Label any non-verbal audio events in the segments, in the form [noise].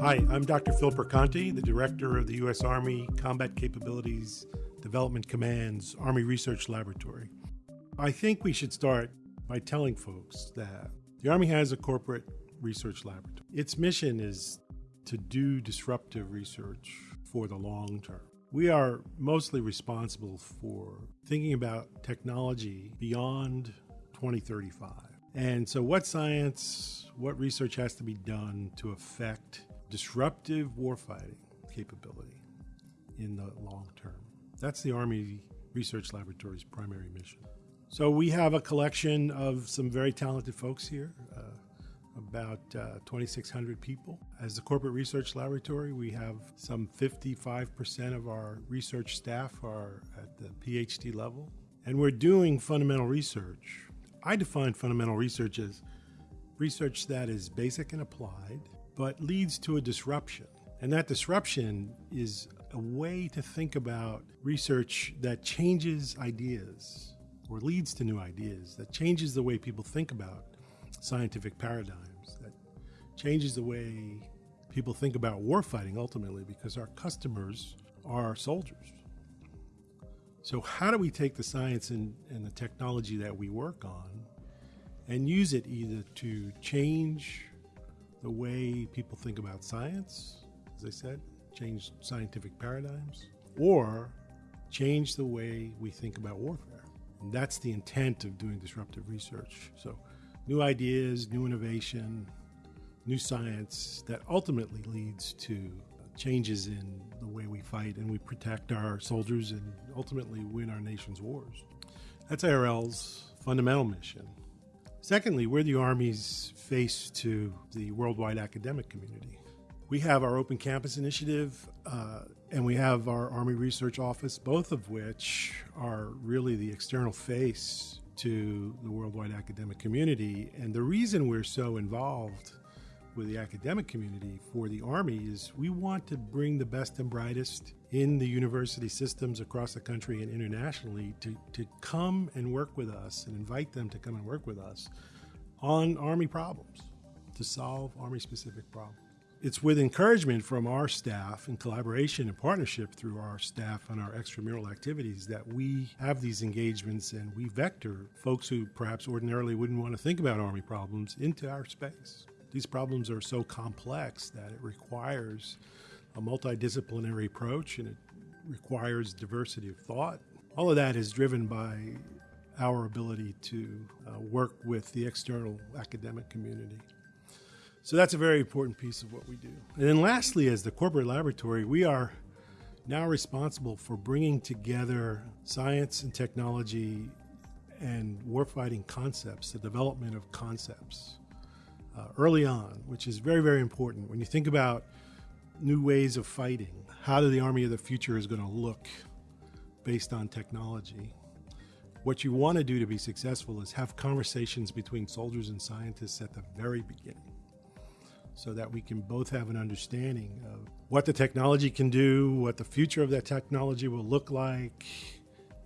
Hi, I'm Dr. Phil Perconti, the Director of the U.S. Army Combat Capabilities Development Command's Army Research Laboratory. I think we should start by telling folks that the Army has a corporate research laboratory. Its mission is to do disruptive research for the long term. We are mostly responsible for thinking about technology beyond 2035. And so, what science, what research has to be done to affect disruptive warfighting capability in the long term? That's the Army Research Laboratory's primary mission. So, we have a collection of some very talented folks here. Uh, about uh, 2,600 people. As the Corporate Research Laboratory, we have some 55% of our research staff are at the PhD level, and we're doing fundamental research. I define fundamental research as research that is basic and applied, but leads to a disruption. And that disruption is a way to think about research that changes ideas or leads to new ideas, that changes the way people think about scientific paradigms, that changes the way people think about warfighting ultimately because our customers are soldiers. So, how do we take the science and, and the technology that we work on and use it either to change the way people think about science, as I said, change scientific paradigms, or change the way we think about warfare? And that's the intent of doing disruptive research. So, new ideas, new innovation, new science that ultimately leads to changes in the way we fight and we protect our soldiers and ultimately win our nation's wars. That's ARL's fundamental mission. Secondly, we're the Army's face to the worldwide academic community. We have our Open Campus Initiative uh, and we have our Army Research Office, both of which are really the external face to the worldwide academic community. And the reason we're so involved with the academic community for the Army is we want to bring the best and brightest in the university systems across the country and internationally to, to come and work with us and invite them to come and work with us on Army problems, to solve Army specific problems it's with encouragement from our staff and collaboration and partnership through our staff and our extramural activities that we have these engagements and we vector folks who perhaps ordinarily wouldn't want to think about Army problems into our space. These problems are so complex that it requires a multidisciplinary approach and it requires diversity of thought. All of that is driven by our ability to uh, work with the external academic community. So that's a very important piece of what we do. And then lastly, as the corporate laboratory, we are now responsible for bringing together science and technology and warfighting concepts, the development of concepts uh, early on, which is very, very important. When you think about new ways of fighting, how do the Army of the future is going to look based on technology. What you want to do to be successful is have conversations between soldiers and scientists at the very beginning so that we can both have an understanding of what the technology can do, what the future of that technology will look like,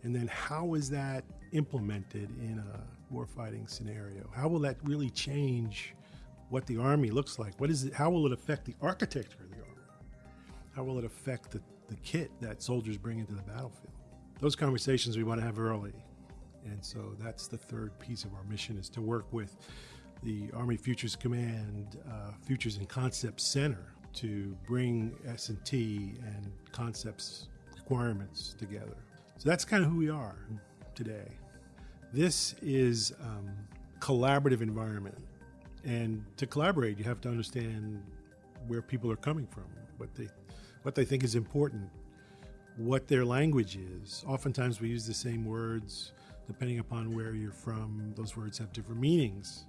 and then how is that implemented in a warfighting scenario? How will that really change what the Army looks like? What is it, how will it affect the architecture of the Army? How will it affect the, the kit that soldiers bring into the battlefield? Those conversations we want to have early. And so that's the third piece of our mission is to work with the Army Futures Command uh, Futures and Concepts Center to bring S&T and concepts requirements together. So that's kind of who we are today. This is um, collaborative environment, and to collaborate, you have to understand where people are coming from, what they what they think is important, what their language is. Oftentimes, we use the same words depending upon where you're from. Those words have different meanings.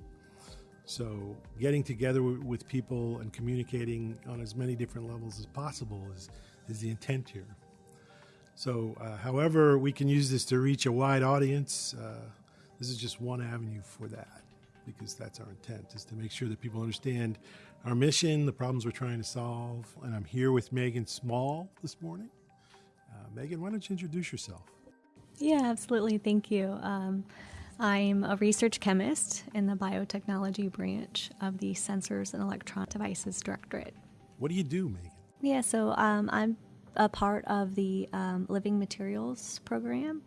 So, getting together with people and communicating on as many different levels as possible is, is the intent here. So, uh, however, we can use this to reach a wide audience, uh, this is just one avenue for that because that's our intent is to make sure that people understand our mission, the problems we're trying to solve. And I'm here with Megan Small this morning. Uh, Megan, why don't you introduce yourself? Yeah, absolutely. Thank you. Um, I'm a research chemist in the biotechnology branch of the Sensors and Electronic Devices Directorate. What do you do, Megan? Yeah, so um, I'm a part of the um, Living Materials program.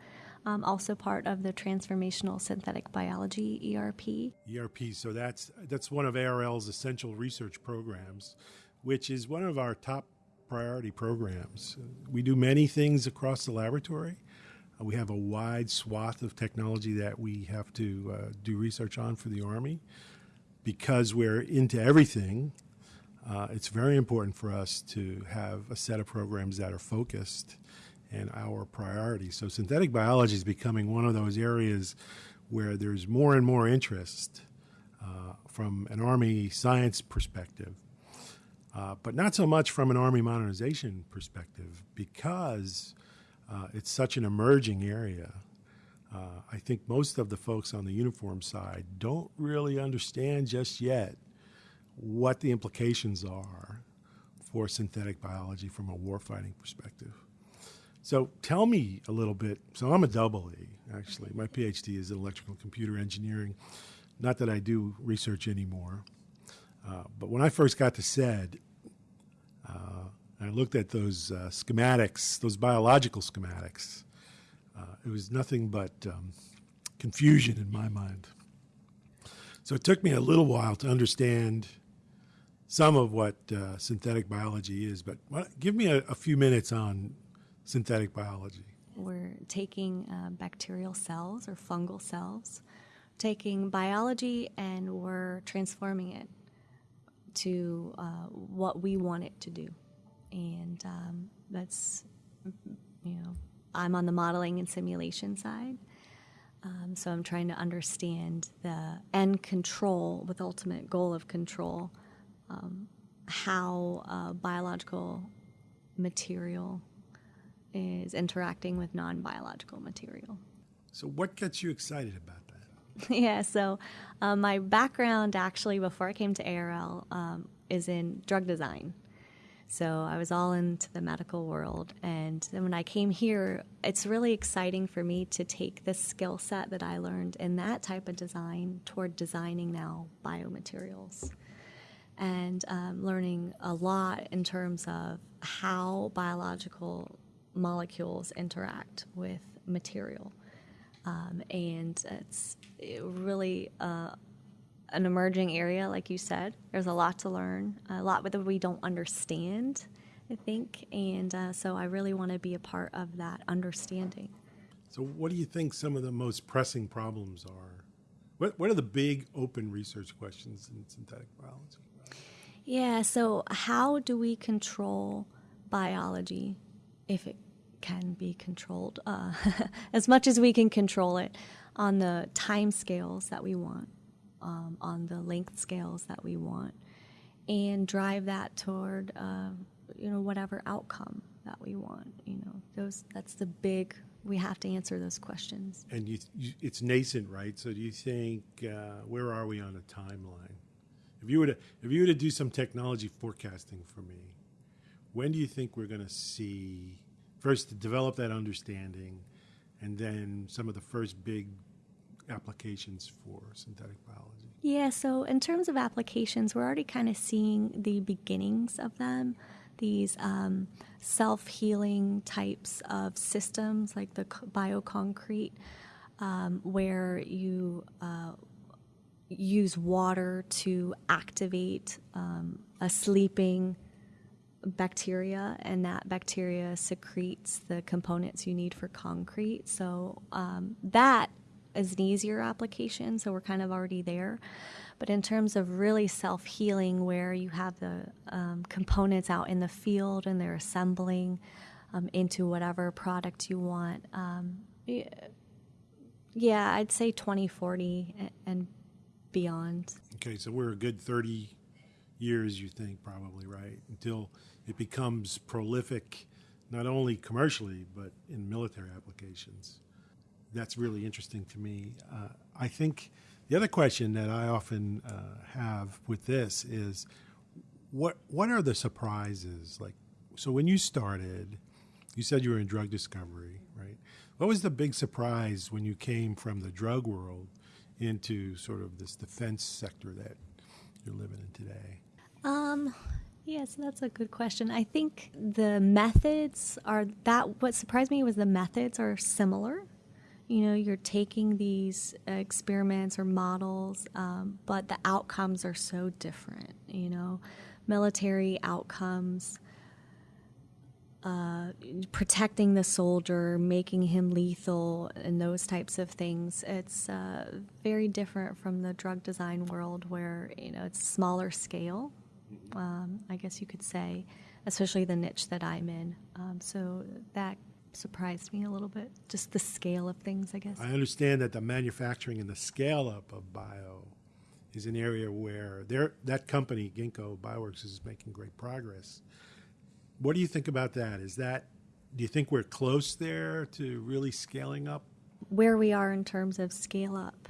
Um, also part of the Transformational Synthetic Biology ERP. ERP, so that's that's one of ARL's essential research programs, which is one of our top priority programs. We do many things across the laboratory. Uh, we have a wide swath of technology that we have to uh, do research on for the Army. Because we're into everything, uh, it's very important for us to have a set of programs that are focused and our priority. So, synthetic biology is becoming one of those areas where there's more and more interest uh, from an Army science perspective, uh, but not so much from an Army modernization perspective because uh, it's such an emerging area. Uh, I think most of the folks on the uniform side don't really understand just yet what the implications are for synthetic biology from a warfighting perspective. So tell me a little bit. So I'm a double E, actually. My PhD is in electrical computer engineering. Not that I do research anymore. Uh, but when I first got to SED, uh, I looked at those uh, schematics, those biological schematics. Uh, it was nothing but um, confusion in my mind. So it took me a little while to understand some of what uh, synthetic biology is. But give me a, a few minutes on synthetic biology? We're taking uh, bacterial cells or fungal cells, taking biology, and we're transforming it to uh, what we want it to do. And um, that's, you know, I'm on the modeling and simulation side. Um, so I'm trying to understand the end control with ultimate goal of control, um, how uh, biological material is interacting with non biological material. So, what gets you excited about that? [laughs] yeah, so um, my background actually before I came to ARL um, is in drug design. So I was all into the medical world. And then when I came here, it's really exciting for me to take the skill set that I learned in that type of design toward designing now biomaterials and um, learning a lot in terms of how biological molecules interact with material. Um, and it's really uh, an emerging area, like you said. There's a lot to learn, a lot that we don't understand, I think. And uh, so I really want to be a part of that understanding. So, what do you think some of the most pressing problems are? What, what are the big open research questions in synthetic biology? Yeah, so how do we control biology if it can be controlled uh, [laughs] as much as we can control it on the time scales that we want, um, on the length scales that we want, and drive that toward uh, you know whatever outcome that we want. You know, those that's the big. We have to answer those questions. And you, you, it's nascent, right? So do you think uh, where are we on a timeline? If you were to if you were to do some technology forecasting for me, when do you think we're going to see first to develop that understanding, and then some of the first big applications for synthetic biology? Yeah, so in terms of applications, we're already kind of seeing the beginnings of them. These um, self healing types of systems, like the bioconcrete, um, where you uh, use water to activate um, a sleeping bacteria, and that bacteria secretes the components you need for concrete. So um, that is an easier application, so we're kind of already there. But in terms of really self healing, where you have the um, components out in the field and they're assembling um, into whatever product you want, um, yeah, I'd say 2040 and beyond. Okay, so we're a good 30 years, you think, probably, right? Until it becomes prolific, not only commercially, but in military applications. That's really interesting to me. Uh, I think the other question that I often uh, have with this is what, what are the surprises? Like, so when you started, you said you were in drug discovery, right? What was the big surprise when you came from the drug world into sort of this defense sector that you're living in today? Um, Yes, that's a good question. I think the methods are that what surprised me was the methods are similar. You know, you're taking these experiments or models, um, but the outcomes are so different. You know, military outcomes, uh, protecting the soldier, making him lethal, and those types of things. It's uh, very different from the drug design world where, you know, it's smaller scale um, I guess you could say, especially the niche that I'm in. Um, so that surprised me a little bit, just the scale of things, I guess. I understand that the manufacturing and the scale up of bio is an area where that company, Ginkgo Bioworks, is making great progress. What do you think about that? Is that do you think we're close there to really scaling up? Where we are in terms of scale up.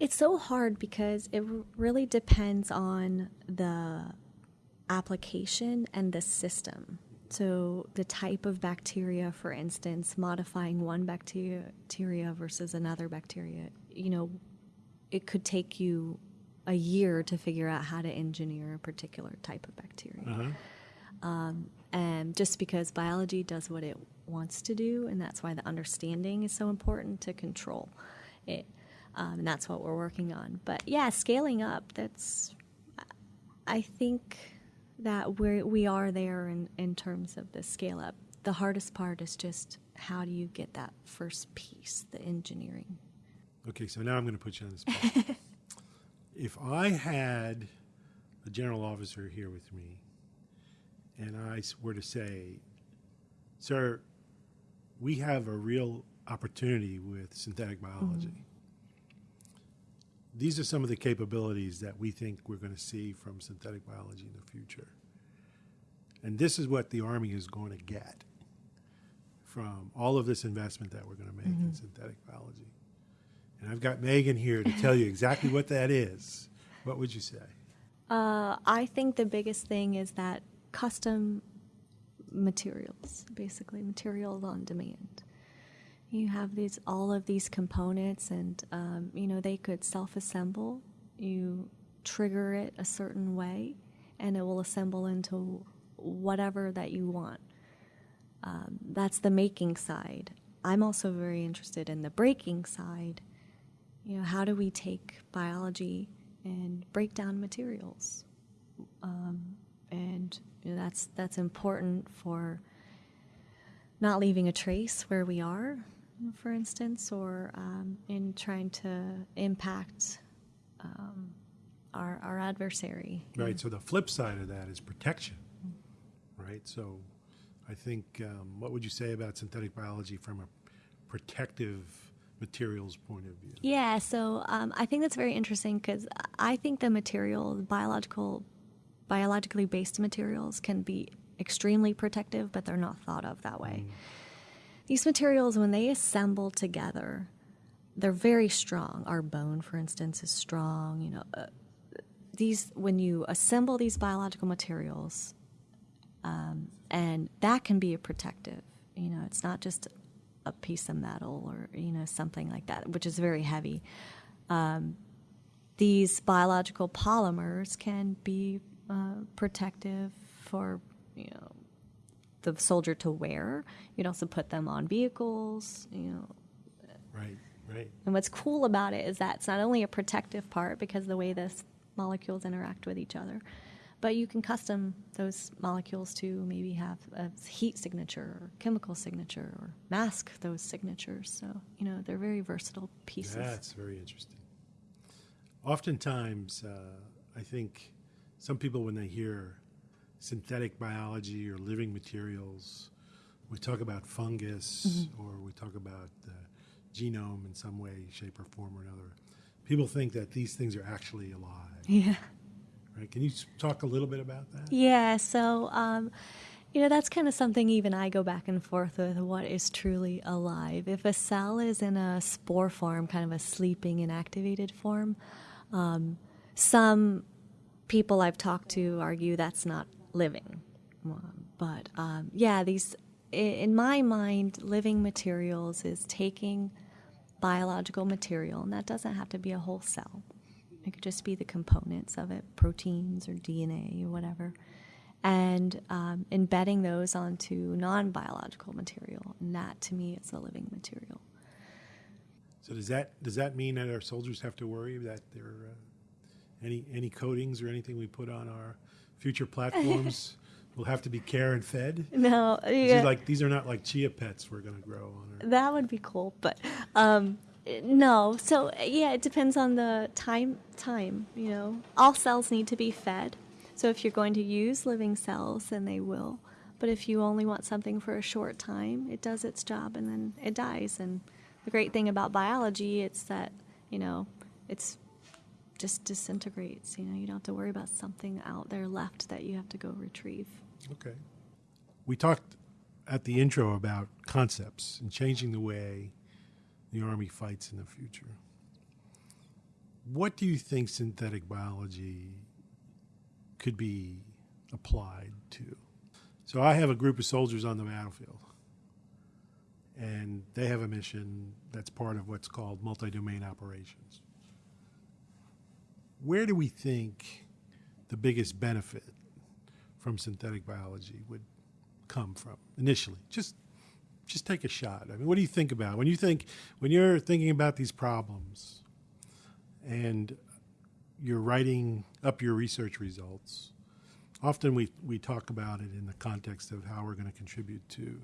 It's so hard because it really depends on the application and the system. So, the type of bacteria, for instance, modifying one bacteria versus another bacteria, you know, it could take you a year to figure out how to engineer a particular type of bacteria. Uh-huh. Um, and just because biology does what it wants to do, and that's why the understanding is so important to control it. Um, and that's what we're working on. But yeah, scaling up, that's, I think that we're, we are there in, in terms of the scale up. The hardest part is just how do you get that first piece, the engineering. Okay, so now I'm going to put you on the spot. [laughs] if I had a general officer here with me and I were to say, Sir, we have a real opportunity with synthetic biology. Mm-hmm these are some of the capabilities that we think we're going to see from synthetic biology in the future. And this is what the Army is going to get from all of this investment that we're going to make mm-hmm. in synthetic biology. And I've got Megan here to tell you exactly what that is. What would you say? Uh, I think the biggest thing is that custom materials, basically materials on demand you have these all of these components and um, you know they could self-assemble. You trigger it a certain way and it will assemble into whatever that you want. Um, that's the making side. I'm also very interested in the breaking side. You know how do we take biology and break down materials? Um, and you know, that's that's important for not leaving a trace where we are for instance, or um, in trying to impact um, our, our adversary. Right. So the flip side of that is protection. Right. So I think um, what would you say about synthetic biology from a protective materials point of view? Yeah. So um, I think that's very interesting because I think the material, the biological, biologically based materials, can be extremely protective, but they're not thought of that way. Mm. These materials, when they assemble together, they're very strong. Our bone, for instance, is strong. You know, uh, these when you assemble these biological materials, um, and that can be a protective. You know, it's not just a piece of metal or you know something like that, which is very heavy. Um, these biological polymers can be uh, protective for you know the soldier to wear. You'd also put them on vehicles, you know. Right, right. And what's cool about it is that it's not only a protective part because the way the molecules interact with each other, but you can custom those molecules to maybe have a heat signature or chemical signature or mask those signatures. So, you know, they're very versatile pieces. That's very interesting. Oftentimes, uh, I think some people, when they hear synthetic biology or living materials. We talk about fungus mm-hmm. or we talk about the genome in some way, shape, or form or another. People think that these things are actually alive. Yeah. Right? Can you talk a little bit about that? Yeah. So, um, you know, that's kind of something even I go back and forth with what is truly alive. If a cell is in a spore form, kind of a sleeping inactivated form, um, some people I've talked to argue that's not living. But um, yeah, these, in my mind, living materials is taking biological material, and that doesn't have to be a whole cell. It could just be the components of it, proteins or DNA or whatever, and um, embedding those onto non biological material. And that to me is a living material. So does that does that mean that our soldiers have to worry that there uh, any any coatings or anything we put on our future platforms [laughs] will have to be care and fed? No, These are like these are not like chia pets we're going to grow on. Our, that would be cool, but um, no. So yeah, it depends on the time. Time, you know, all cells need to be fed. So if you're going to use living cells, then they will. But if you only want something for a short time, it does its job and then it dies. And the great thing about biology, it's that you know, it's just disintegrates. You know, you don't have to worry about something out there left that you have to go retrieve. okay. We talked at the intro about concepts and changing the way the Army fights in the future. What do you think synthetic biology could be applied to? So I have a group of soldiers on the battlefield, and they have a mission that's part of what's called multi-domain operations. Where do we think the biggest benefit from synthetic biology would come from initially? Just just take a shot. I mean, what do you think about when you think when you're thinking about these problems and you're writing up your research results? Often we, we talk about it in the context of how we're going to contribute to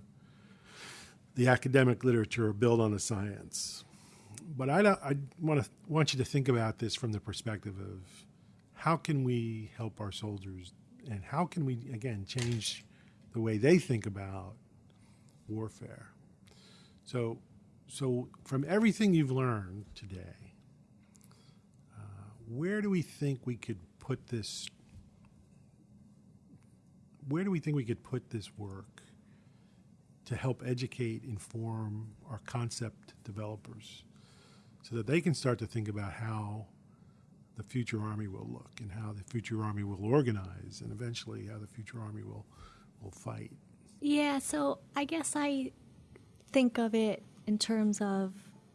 the academic literature or build on the science. But I, I want to want you to think about this from the perspective of how can we help our soldiers and how can we again change the way they think about warfare. So, so from everything you've learned today, uh, where do we think we could put this? Where do we think we could put this work to help educate, inform our concept developers, so that they can start to think about how the future army will look and how the future army will organize, and eventually how the future army will will fight. Yeah, so I guess I think of it in terms of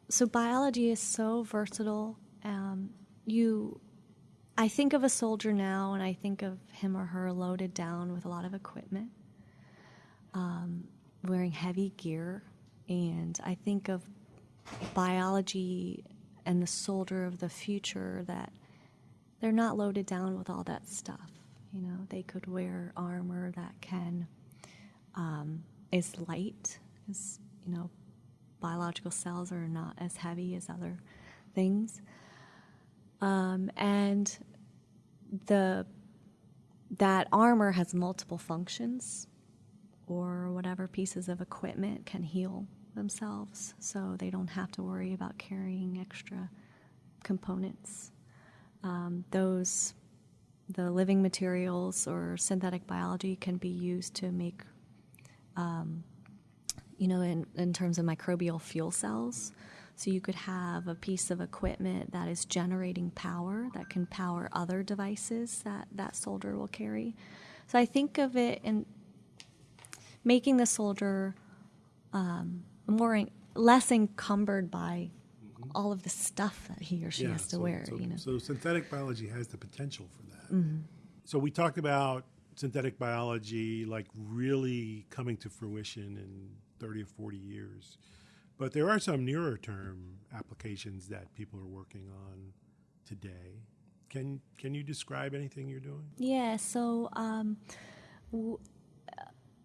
so biology is so versatile. Um, you, I think of a soldier now, and I think of him or her loaded down with a lot of equipment, um, wearing heavy gear, and I think of biology and the soldier of the future that they're not loaded down with all that stuff. You know, they could wear armor that can um, is light, because you know, biological cells are not as heavy as other things, um, and the that armor has multiple functions, or whatever pieces of equipment can heal themselves, so they don't have to worry about carrying extra components. Um, those the living materials or synthetic biology can be used to make um, you know, in, in terms of microbial fuel cells. So you could have a piece of equipment that is generating power that can power other devices that that soldier will carry. So I think of it in making the soldier um, more less encumbered by all of the stuff that he or she has to so, wear. So, you know, so synthetic biology has the potential for that. So we talked about synthetic biology like really coming to fruition in 30 or 40 years. But there are some nearer term applications that people are working on today. Can can you describe anything you're doing? Yeah, so um, w-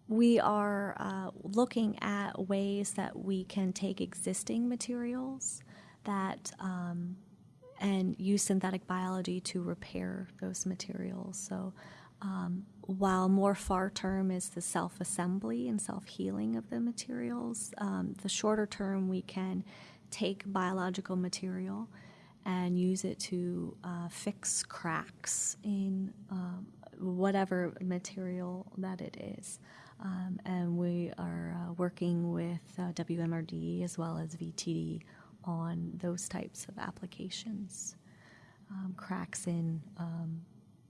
we are uh, looking at ways that we can take existing materials that um, and use synthetic biology to repair those materials. So um, while more far term is the self assembly and self healing of the materials, um, the shorter term we can take biological material and use it to uh, fix cracks in um, whatever material that it is. Um, and we are uh, working with uh, WMRD as well as VTD on those types of applications. Um, cracks in um,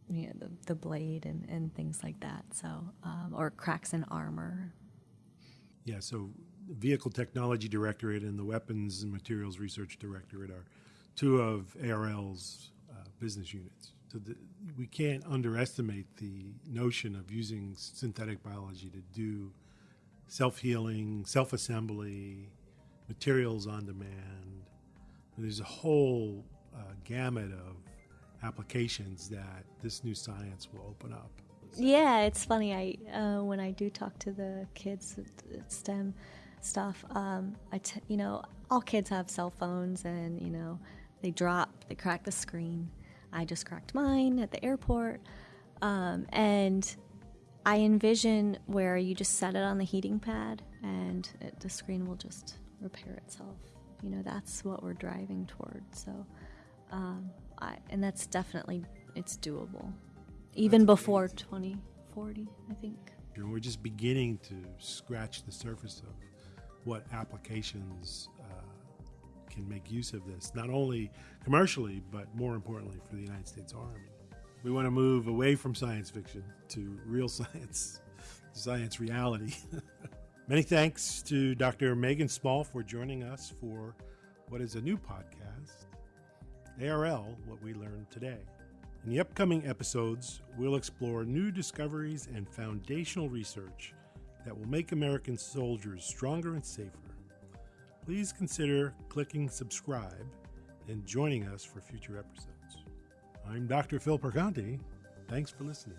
you know, the, the blade and, and things like that. So, um, or cracks in armor. Yeah, so Vehicle Technology Directorate and the Weapons and Materials Research Directorate are two of ARL's uh, business units. So the, we can't underestimate the notion of using synthetic biology to do self healing, self assembly, materials on demand. There's a whole uh, gamut of applications that this new science will open up. Yeah, it's funny. I uh, when I do talk to the kids at STEM stuff, um, I t- you know all kids have cell phones and you know they drop, they crack the screen. I just cracked mine at the airport, um, and I envision where you just set it on the heating pad and it, the screen will just repair itself. You know, that's what we're driving toward. So, um, I, and that's definitely it's doable, even that's before amazing. 2040. I think. we're just beginning to scratch the surface of what applications can make use of this, not only commercially, but more importantly for the United States Army. We want to move away from science fiction to real [laughs] science, science reality. [laughs] Many thanks to Dr. Megan Small for joining us for what is a new podcast, ARL What We Learned Today. In the upcoming episodes, we'll explore new discoveries and foundational research that will make American soldiers stronger and safer. Please consider clicking subscribe and joining us for future episodes. I'm Dr. Phil Perconti. Thanks for listening.